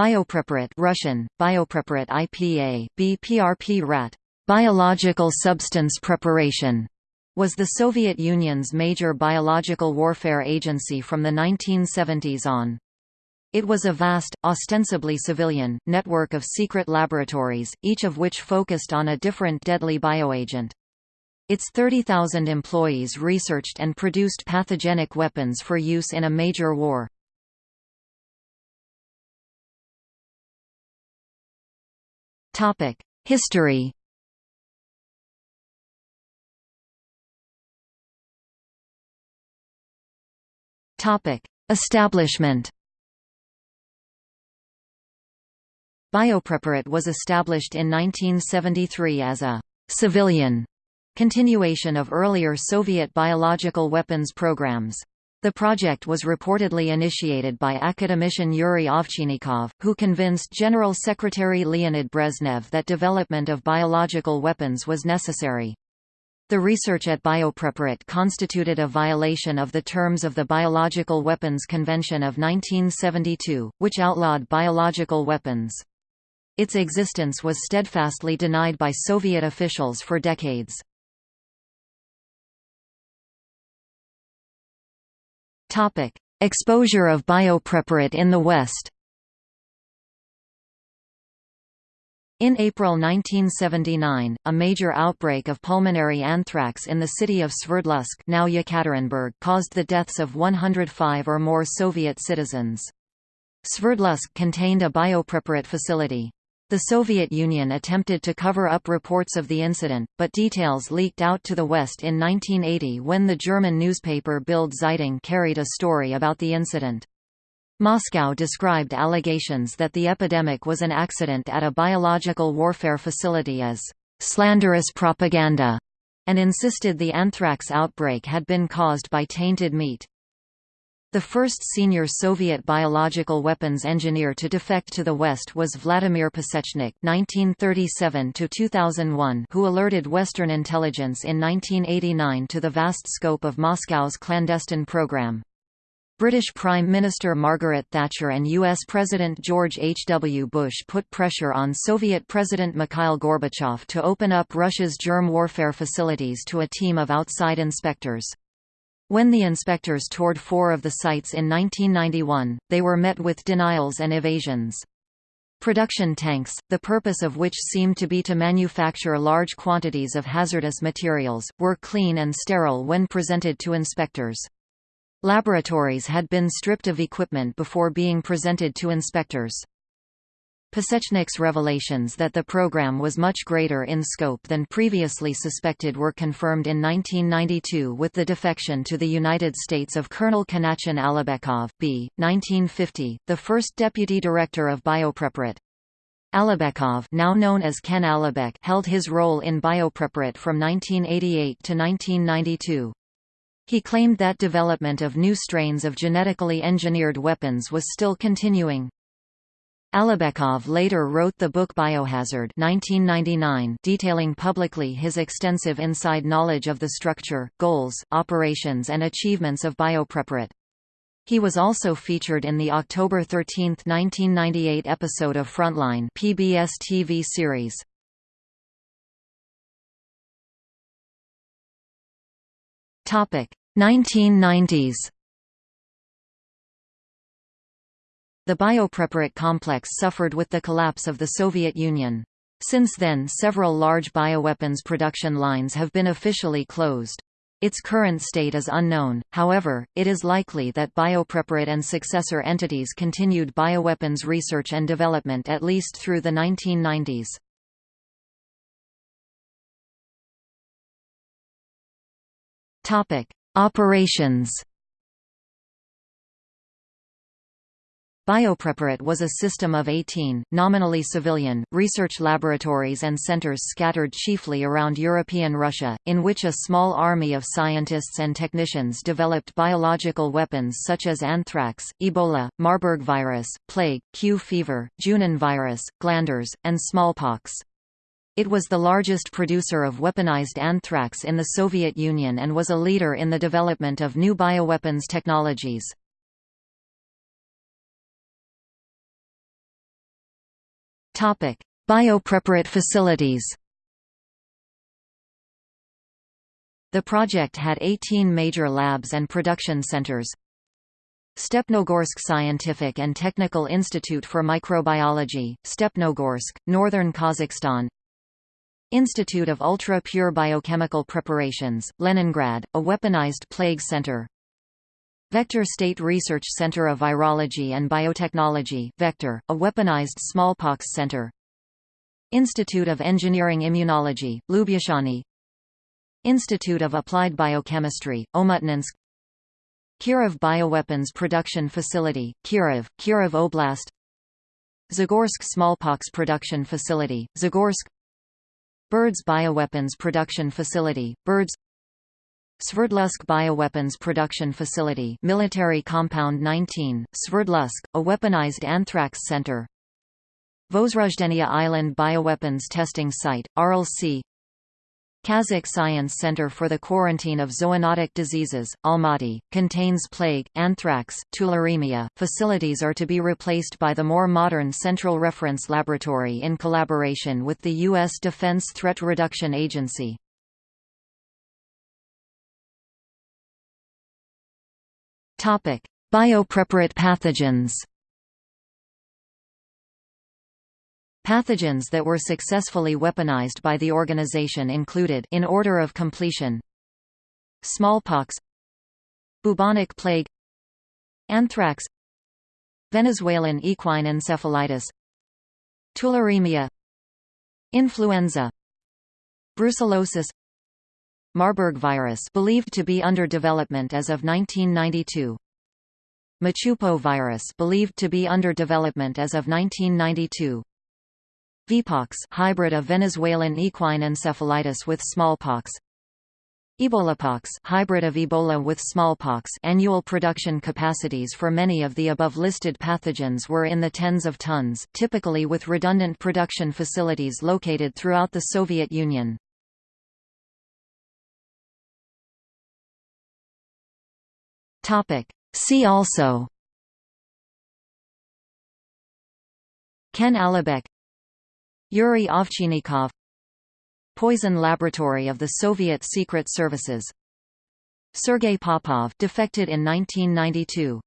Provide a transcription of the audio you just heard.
Biopreparat Russian, Biopreparat IPA, BPRP RAT, biological substance preparation, was the Soviet Union's major biological warfare agency from the 1970s on. It was a vast, ostensibly civilian, network of secret laboratories, each of which focused on a different deadly bioagent. Its 30,000 employees researched and produced pathogenic weapons for use in a major war. History Establishment Biopreparat was established in 1973 as a «civilian» continuation of earlier Soviet biological weapons programs. The project was reportedly initiated by academician Yuri Ovchinnikov, who convinced General Secretary Leonid Brezhnev that development of biological weapons was necessary. The research at Biopreparat constituted a violation of the terms of the Biological Weapons Convention of 1972, which outlawed biological weapons. Its existence was steadfastly denied by Soviet officials for decades. Topic: Exposure of Biopreparat in the West. In April 1979, a major outbreak of pulmonary anthrax in the city of Sverdlovsk now Yekaterinburg caused the deaths of 105 or more Soviet citizens. Sverdlovsk contained a Biopreparat facility. The Soviet Union attempted to cover up reports of the incident, but details leaked out to the West in 1980 when the German newspaper Bild Zeitung carried a story about the incident. Moscow described allegations that the epidemic was an accident at a biological warfare facility as slanderous propaganda, and insisted the anthrax outbreak had been caused by tainted meat. The first senior Soviet biological weapons engineer to defect to the West was Vladimir Pasechnik (1937–2001), who alerted Western intelligence in 1989 to the vast scope of Moscow's clandestine program. British Prime Minister Margaret Thatcher and U.S. President George H. W. Bush put pressure on Soviet President Mikhail Gorbachev to open up Russia's germ warfare facilities to a team of outside inspectors. When the inspectors toured four of the sites in 1991, they were met with denials and evasions. Production tanks, the purpose of which seemed to be to manufacture large quantities of hazardous materials, were clean and sterile when presented to inspectors. Laboratories had been stripped of equipment before being presented to inspectors. Pasechnik's revelations that the program was much greater in scope than previously suspected were confirmed in 1992 with the defection to the United States of Colonel Kanatjan Alibekov B. 1950, the first deputy director of Biopreparat. Alibekov now known as Ken Alibek held his role in Biopreparat from 1988 to 1992. He claimed that development of new strains of genetically engineered weapons was still continuing. Alibekov later wrote the book Biohazard 1999 detailing publicly his extensive inside knowledge of the structure, goals, operations and achievements of biopreparat. He was also featured in the October 13, 1998 episode of Frontline PBS TV series. Topic: 1990s The biopreparat complex suffered with the collapse of the Soviet Union. Since then several large bioweapons production lines have been officially closed. Its current state is unknown, however, it is likely that biopreparat and successor entities continued bioweapons research and development at least through the 1990s. Operations Biopreparat was a system of 18, nominally civilian, research laboratories and centers scattered chiefly around European Russia, in which a small army of scientists and technicians developed biological weapons such as anthrax, Ebola, Marburg virus, plague, Q fever, Junin virus, glanders, and smallpox. It was the largest producer of weaponized anthrax in the Soviet Union and was a leader in the development of new bioweapons technologies. Biopreparat facilities. The project had 18 major labs and production centers. Stepnogorsk Scientific and Technical Institute for Microbiology, Stepnogorsk, northern Kazakhstan. Institute of Ultra-Pure Biochemical Preparations, Leningrad, a weaponized plague center Vector State Research Center of Virology and Biotechnology Vector, a weaponized smallpox center. Institute of Engineering Immunology, Lyubuchany Institute of Applied Biochemistry, Omutnensk Kirov Bioweapons Production Facility, Kirov, Kirov Oblast. Zagorsk Smallpox Production Facility, Zagorsk. Berdsk Bioweapons Production Facility, Berdsk Sverdlovsk Bioweapons Production Facility Military Compound 19, Sverdlovsk, a weaponized anthrax center Vozrozhdeniya Island Bioweapons Testing Site, Sea Kazakh Science Center for the Quarantine of Zoonotic Diseases, Almaty, contains plague, anthrax, tularemia. Facilities are to be replaced by the more modern Central Reference Laboratory in collaboration with the U.S. Defense Threat Reduction Agency. Biopreparat pathogens. Pathogens that were successfully weaponized by the organization included in order of completion Smallpox Bubonic plague Anthrax Venezuelan equine encephalitis Tularemia Influenza Brucellosis Marburg virus believed to be under development as of 1992 Machupo virus believed to be under development as of 1992 Veepox hybrid of Venezuelan equine encephalitis with smallpox. Ebolapox hybrid of Ebola with smallpox. Annual production capacities for many of the above listed pathogens were in the tens of tons, typically with redundant production facilities located throughout the Soviet Union. See also Ken Alibek Yuri Ovchinnikov Poison Laboratory of the Soviet Secret Services Sergei Popov defected in 1992